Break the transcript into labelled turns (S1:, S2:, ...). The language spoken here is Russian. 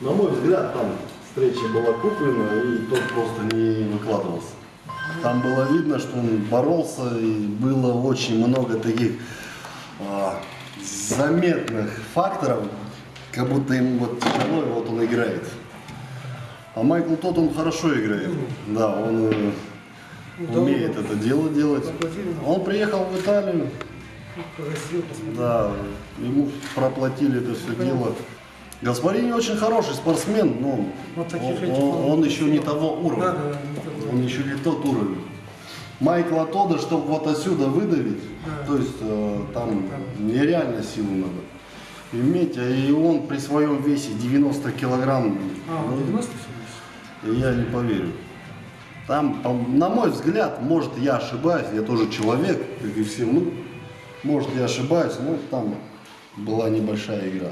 S1: На мой взгляд, там встреча была куплена, и тот просто не выкладывался. Там было видно, что он боролся, и было очень много таких а, заметных факторов, как будто ему вот тяжело, и вот он играет. А Майкл тот, он хорошо играет. Да, он э, умеет это дело делать. Он приехал в Италию, да, ему проплатили это все дело. Гаспарини очень хороший спортсмен, но
S2: Вот
S1: он, он-
S2: он-
S1: еще не того
S2: Да,
S1: уровня.
S2: да, не такой.
S1: Он еще не тот уровень. Майкла Тода, чтобы вот отсюда выдавить,
S2: Да.
S1: то есть э, там нереально силу надо иметь, а и он при своем весе 90 килограмм,
S2: А,
S1: ну,
S2: 90 все
S1: я не поверю. Там, на мой взгляд, может я ошибаюсь, я тоже человек, как и все мы, может я ошибаюсь, но там была небольшая игра.